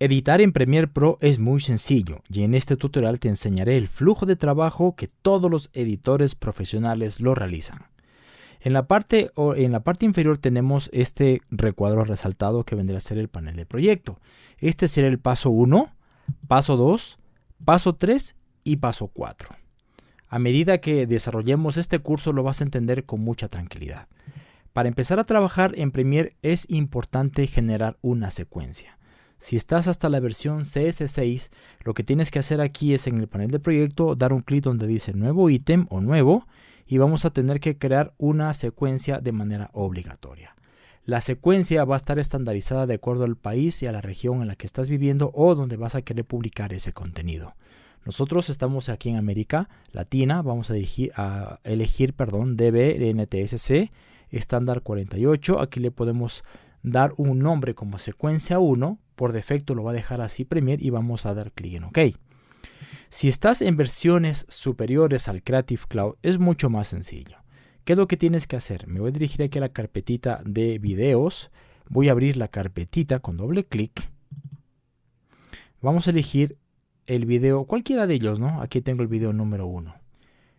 Editar en Premiere Pro es muy sencillo y en este tutorial te enseñaré el flujo de trabajo que todos los editores profesionales lo realizan. En la parte, en la parte inferior tenemos este recuadro resaltado que vendrá a ser el panel de proyecto. Este será el paso 1, paso 2, paso 3 y paso 4. A medida que desarrollemos este curso lo vas a entender con mucha tranquilidad. Para empezar a trabajar en Premiere es importante generar una secuencia. Si estás hasta la versión CS6, lo que tienes que hacer aquí es en el panel de proyecto dar un clic donde dice nuevo ítem o nuevo y vamos a tener que crear una secuencia de manera obligatoria. La secuencia va a estar estandarizada de acuerdo al país y a la región en la que estás viviendo o donde vas a querer publicar ese contenido. Nosotros estamos aquí en América Latina, vamos a elegir, perdón, DB estándar 48. Aquí le podemos dar un nombre como secuencia 1 por defecto lo va a dejar así Premiere y vamos a dar clic en OK. Si estás en versiones superiores al Creative Cloud es mucho más sencillo. ¿Qué es lo que tienes que hacer? Me voy a dirigir aquí a la carpetita de videos. Voy a abrir la carpetita con doble clic. Vamos a elegir el video, cualquiera de ellos, ¿no? Aquí tengo el video número 1.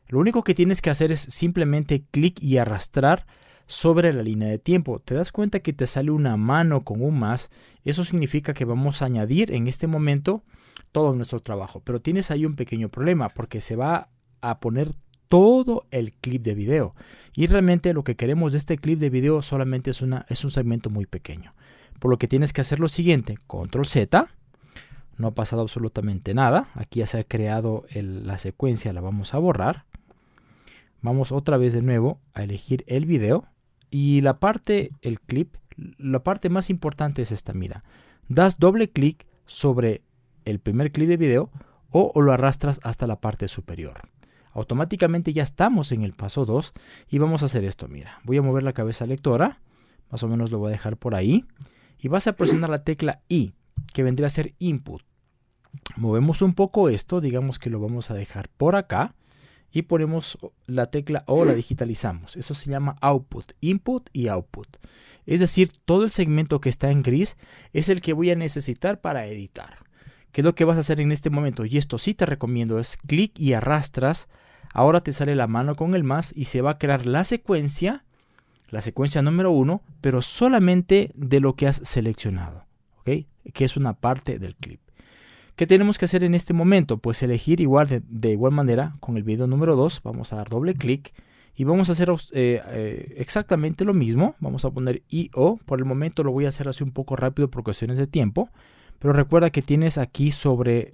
Lo único que tienes que hacer es simplemente clic y arrastrar sobre la línea de tiempo. Te das cuenta que te sale una mano con un más. Eso significa que vamos a añadir en este momento todo nuestro trabajo. Pero tienes ahí un pequeño problema porque se va a poner todo el clip de video. Y realmente lo que queremos de este clip de video solamente es, una, es un segmento muy pequeño. Por lo que tienes que hacer lo siguiente, control Z. No ha pasado absolutamente nada. Aquí ya se ha creado la secuencia, la vamos a borrar. Vamos otra vez de nuevo a elegir el video. Y la parte, el clip, la parte más importante es esta, mira. Das doble clic sobre el primer clip de video o, lo arrastras hasta la parte superior. Automáticamente ya estamos en el paso 2 y vamos a hacer esto, mira. Voy a mover la cabeza lectora, más o menos lo voy a dejar por ahí. Y vas a presionar la tecla I, que vendría a ser input. Movemos un poco esto, digamos que lo vamos a dejar por acá y ponemos la tecla O, la digitalizamos. Eso se llama output, input y output. Es decir, todo el segmento que está en gris es el que voy a necesitar para editar. ¿Qué es lo que vas a hacer en este momento? Y esto sí te recomiendo es clic y arrastras. Ahora te sale la mano con el más y se va a crear la secuencia, la secuencia número uno, pero solamente de lo que has seleccionado, ¿ok? Que es una parte del clip. ¿Qué tenemos que hacer en este momento? Pues elegir igual de, igual manera con el video número 2. Vamos a dar doble clic y vamos a hacer eh, eh, exactamente lo mismo. Vamos a poner IO. Por el momento lo voy a hacer así un poco rápido por cuestiones de tiempo. Pero recuerda que tienes aquí sobre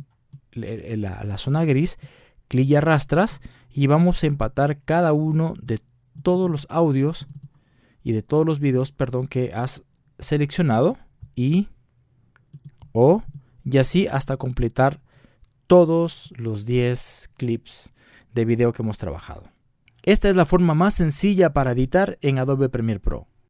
la, la zona gris, clic y arrastras y vamos a empatar cada uno de todos los audios y de todos los videos, perdón, que has seleccionado y o y así hasta completar todos los 10 clips de video que hemos trabajado. Esta es la forma más sencilla para editar en Adobe Premiere Pro.